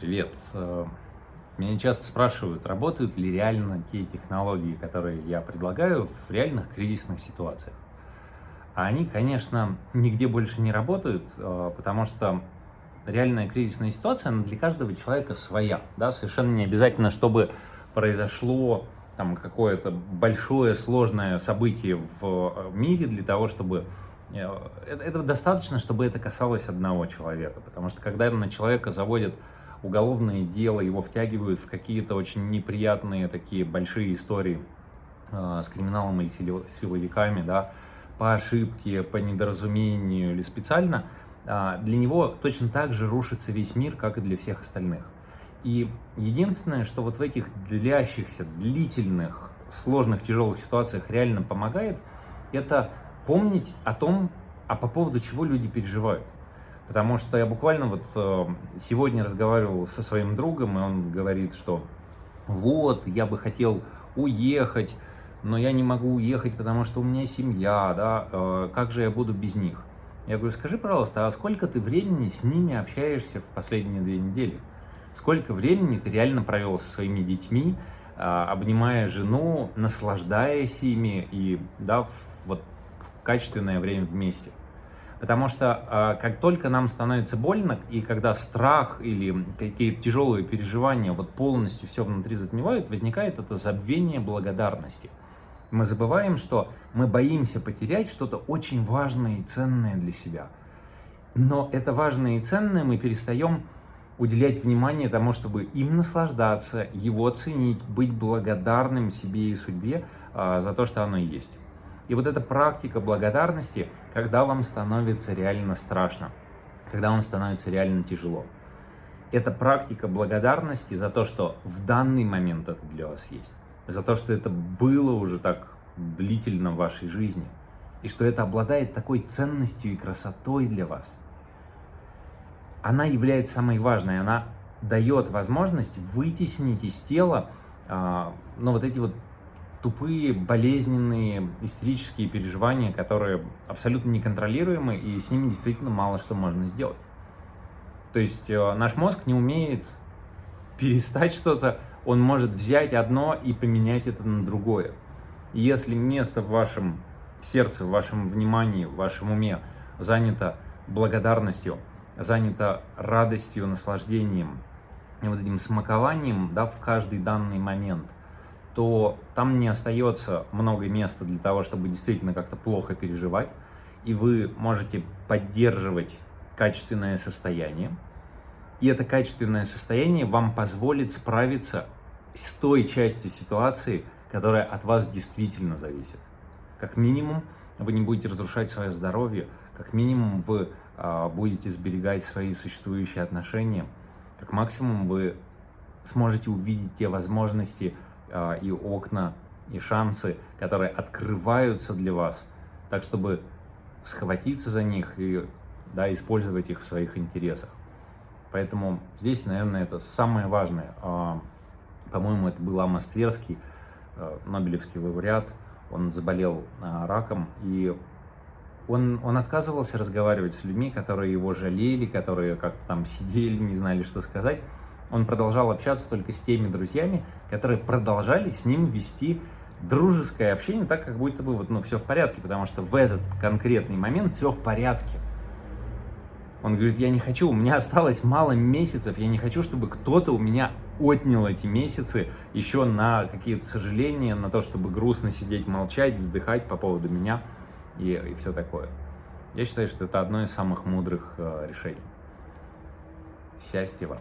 Привет. Э, меня часто спрашивают, работают ли реально те технологии, которые я предлагаю в реальных кризисных ситуациях. А они, конечно, нигде больше не работают, э, потому что реальная кризисная ситуация, она для каждого человека своя. Да? Совершенно не обязательно, чтобы произошло там какое-то большое сложное событие в мире для того, чтобы э, этого достаточно, чтобы это касалось одного человека. Потому что когда на человека заводят уголовное дело, его втягивают в какие-то очень неприятные такие большие истории э, с криминалом или силовиками, да, по ошибке, по недоразумению или специально, э, для него точно так же рушится весь мир, как и для всех остальных. И единственное, что вот в этих длящихся, длительных, сложных, тяжелых ситуациях реально помогает, это помнить о том, а по поводу чего люди переживают. Потому что я буквально вот э, сегодня разговаривал со своим другом, и он говорит, что вот, я бы хотел уехать, но я не могу уехать, потому что у меня семья, да, э, как же я буду без них? Я говорю, скажи, пожалуйста, а сколько ты времени с ними общаешься в последние две недели? Сколько времени ты реально провел со своими детьми, э, обнимая жену, наслаждаясь ими и, да, вот, качественное время вместе? Потому что а, как только нам становится больно, и когда страх или какие-то тяжелые переживания вот полностью все внутри затмевают, возникает это забвение благодарности. Мы забываем, что мы боимся потерять что-то очень важное и ценное для себя. Но это важное и ценное мы перестаем уделять внимание тому, чтобы им наслаждаться, его ценить, быть благодарным себе и судьбе а, за то, что оно есть. И вот эта практика благодарности, когда вам становится реально страшно, когда вам становится реально тяжело. Это практика благодарности за то, что в данный момент это для вас есть, за то, что это было уже так длительно в вашей жизни, и что это обладает такой ценностью и красотой для вас. Она является самой важной, она дает возможность вытеснить из тела э, ну, вот эти вот тупые, болезненные, истерические переживания, которые абсолютно неконтролируемы, и с ними действительно мало что можно сделать. То есть э, наш мозг не умеет перестать что-то, он может взять одно и поменять это на другое. И если место в вашем сердце, в вашем внимании, в вашем уме занято благодарностью, занято радостью, наслаждением, вот этим смакованием да, в каждый данный момент – то там не остается много места для того, чтобы действительно как-то плохо переживать, и вы можете поддерживать качественное состояние, и это качественное состояние вам позволит справиться с той частью ситуации, которая от вас действительно зависит. Как минимум, вы не будете разрушать свое здоровье, как минимум, вы э, будете сберегать свои существующие отношения, как максимум, вы сможете увидеть те возможности, а, и окна, и шансы, которые открываются для вас, так чтобы схватиться за них и да, использовать их в своих интересах. Поэтому здесь, наверное, это самое важное. А, по-моему, это был Амос Тверский, а, Нобелевский лауреат. Он заболел раком, и он, он отказывался разговаривать с людьми, которые его жалели, которые как-то там сидели, не знали, что сказать он продолжал общаться только с теми друзьями, которые продолжали с ним вести дружеское общение, так как будто бы вот, ну, все в порядке, потому что в этот конкретный момент все в порядке. Он говорит, я не хочу, у меня осталось мало месяцев, я не хочу, чтобы кто-то у меня отнял эти месяцы еще на какие-то сожаления, на то, чтобы грустно сидеть, молчать, вздыхать по поводу меня и, и все такое. Я считаю, что это одно из самых мудрых э, решений. Счастья вам!